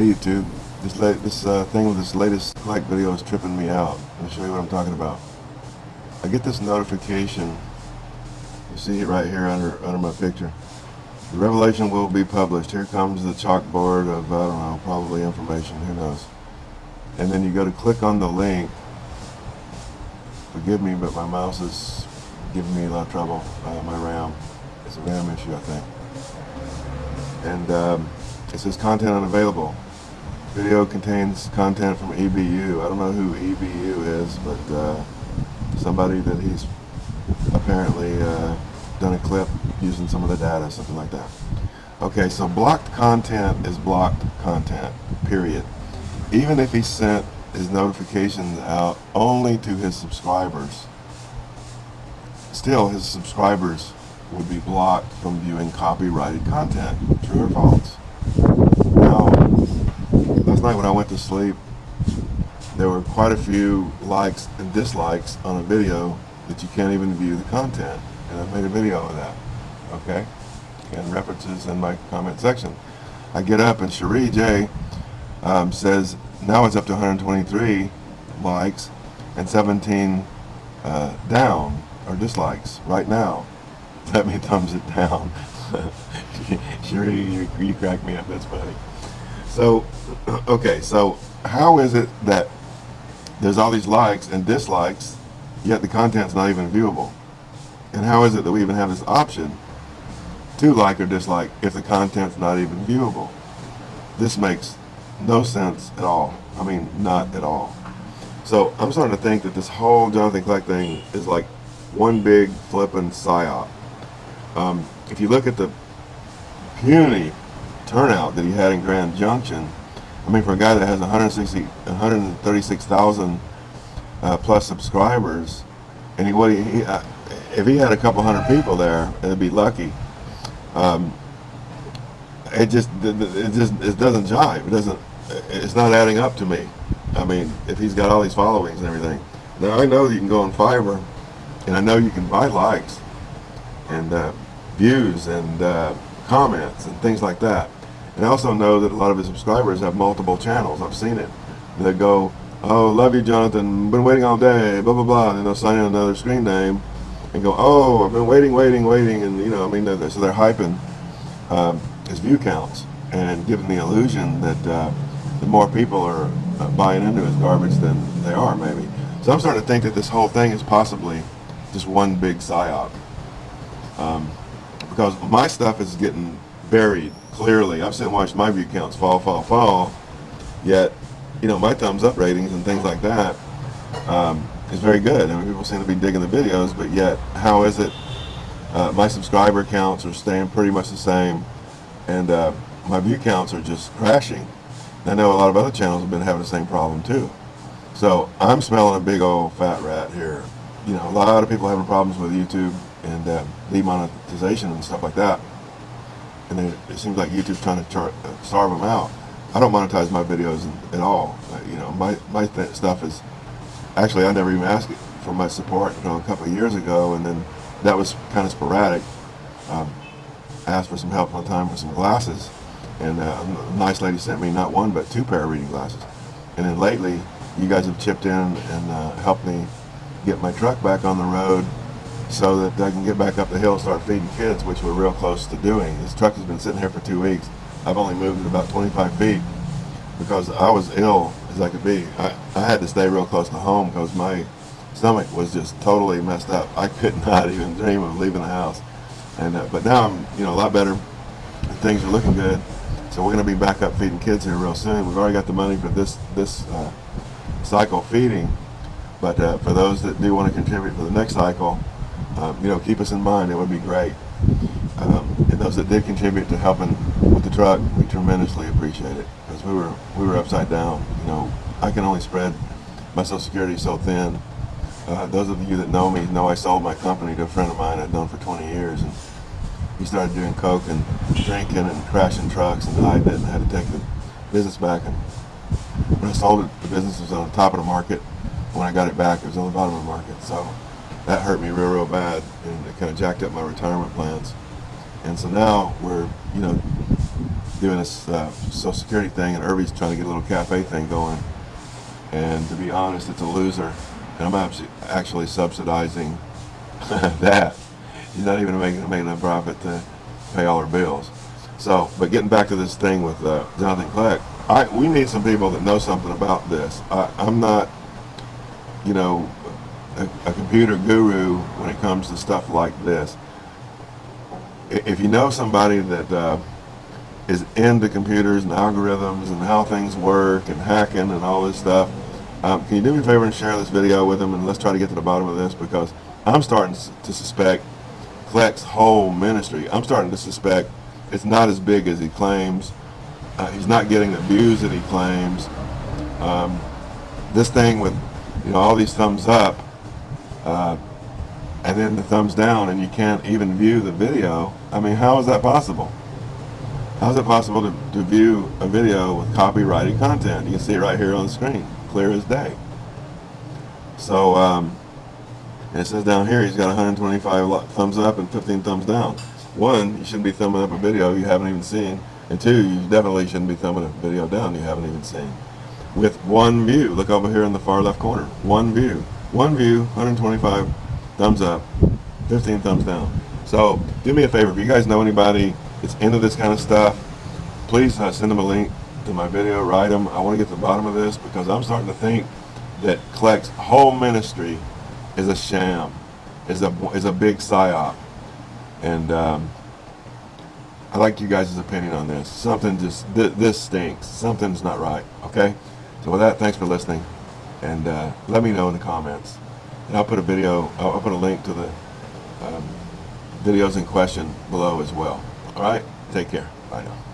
Hey YouTube, this this uh, thing with this latest like video is tripping me out. Let me show you what I'm talking about. I get this notification. You see it right here under under my picture. The revelation will be published. Here comes the chalkboard of I don't know, probably information. Who knows? And then you go to click on the link. Forgive me, but my mouse is giving me a lot of trouble. Uh, my RAM. It's a RAM issue, I think. And um, it says content unavailable. Video contains content from EBU. I don't know who EBU is, but uh, somebody that he's apparently uh, done a clip using some of the data, something like that. Okay, so blocked content is blocked content, period. Even if he sent his notifications out only to his subscribers, still his subscribers would be blocked from viewing copyrighted content. True or false? Last night when I went to sleep, there were quite a few likes and dislikes on a video that you can't even view the content. And I made a video of that, okay? And references in my comment section. I get up and Cherie J um, says, now it's up to 123 likes and 17 uh, down, or dislikes, right now. Let me thumbs it down. Cherie, you, you crack me up, that's funny. So, okay, so how is it that there's all these likes and dislikes, yet the content's not even viewable? And how is it that we even have this option to like or dislike if the content's not even viewable? This makes no sense at all. I mean, not at all. So I'm starting to think that this whole Jonathan Kleck thing is like one big flippin' psyop. Um, if you look at the puny turnout that he had in Grand Junction. I mean, for a guy that has 160, 136,000 uh, plus subscribers, and he, what he, he uh, if he had a couple hundred people there, it'd be lucky. Um, it just, it just, it doesn't jive. It doesn't, it's not adding up to me. I mean, if he's got all these followings and everything. Now I know you can go on Fiverr, and I know you can buy likes and uh, views and uh, comments and things like that. And I also know that a lot of his subscribers have multiple channels. I've seen it. They go, oh, love you, Jonathan. Been waiting all day, blah, blah, blah. And they'll sign in another screen name and go, oh, I've been waiting, waiting, waiting. And, you know, I mean, they're, so they're hyping um, his view counts and giving the illusion that uh, the more people are uh, buying into his garbage than they are, maybe. So I'm starting to think that this whole thing is possibly just one big psyop. Um, because my stuff is getting buried clearly. I've seen watched my view counts fall, fall, fall. Yet, you know, my thumbs up ratings and things like that um, is very good. I mean, people seem to be digging the videos, but yet, how is it? Uh, my subscriber counts are staying pretty much the same, and uh, my view counts are just crashing. I know a lot of other channels have been having the same problem too. So I'm smelling a big old fat rat here. You know, a lot of people having problems with YouTube and uh, demonetization and stuff like that and it, it seems like YouTube's trying to uh, starve them out. I don't monetize my videos at all. You know, my my stuff is actually I never even asked for my support. You know, a couple of years ago, and then that was kind of sporadic. Um, I asked for some help one time for some glasses, and uh, a nice lady sent me not one but two pair of reading glasses. And then lately, you guys have chipped in and uh, helped me get my truck back on the road so that I can get back up the hill and start feeding kids, which we're real close to doing. This truck has been sitting here for two weeks. I've only moved it about 25 feet because I was ill as I could be. I, I had to stay real close to home because my stomach was just totally messed up. I could not even dream of leaving the house. And uh, But now I'm you know a lot better. Things are looking good. So we're going to be back up feeding kids here real soon. We've already got the money for this, this uh, cycle feeding. But uh, for those that do want to contribute for the next cycle, um, you know, keep us in mind. It would be great. Um, and those that did contribute to helping with the truck, we tremendously appreciate it because we were we were upside down. You know, I can only spread my Social Security so thin. Uh, those of you that know me know I sold my company to a friend of mine I'd known for 20 years, and he started doing coke and drinking and crashing trucks, and I didn't had to take the business back. And when I sold it, the business was on the top of the market. When I got it back, it was on the bottom of the market. So that hurt me real, real bad, and it kind of jacked up my retirement plans. And so now we're, you know, doing this uh, Social Security thing, and Irby's trying to get a little cafe thing going. And to be honest, it's a loser. And I'm actually, subsidizing that. He's not even making, making a profit to pay all our bills. So, but getting back to this thing with uh, Jonathan Kleck, I, we need some people that know something about this. I, I'm not, you know, a, a computer guru when it comes to stuff like this. If you know somebody that uh, is into computers and algorithms and how things work and hacking and all this stuff, um, can you do me a favor and share this video with them and let's try to get to the bottom of this because I'm starting to suspect Kleck's whole ministry. I'm starting to suspect it's not as big as he claims. Uh, he's not getting the views that he claims. Um, this thing with you know all these thumbs up uh, and then the thumbs down and you can't even view the video. I mean, how is that possible? How is it possible to, to view a video with copyrighted content? You can see it right here on the screen, clear as day. So, um, it says down here he's got 125 thumbs up and 15 thumbs down. One, you shouldn't be thumbing up a video you haven't even seen. And two, you definitely shouldn't be thumbing a video down you haven't even seen. With one view, look over here in the far left corner. One view. One view, 125 thumbs up, 15 thumbs down. So do me a favor, if you guys know anybody that's into this kind of stuff, please uh, send them a link to my video, write them. I want to get to the bottom of this because I'm starting to think that Kleck's whole ministry is a sham, is a is a big psyop, and um, I like you guys' opinion on this. Something just th- this stinks. Something's not right. Okay. So with that, thanks for listening, and uh, let me know in the comments, and I'll put a video. I'll, I'll put a link to the um, videos in question below as well. All right. Take care. Bye now.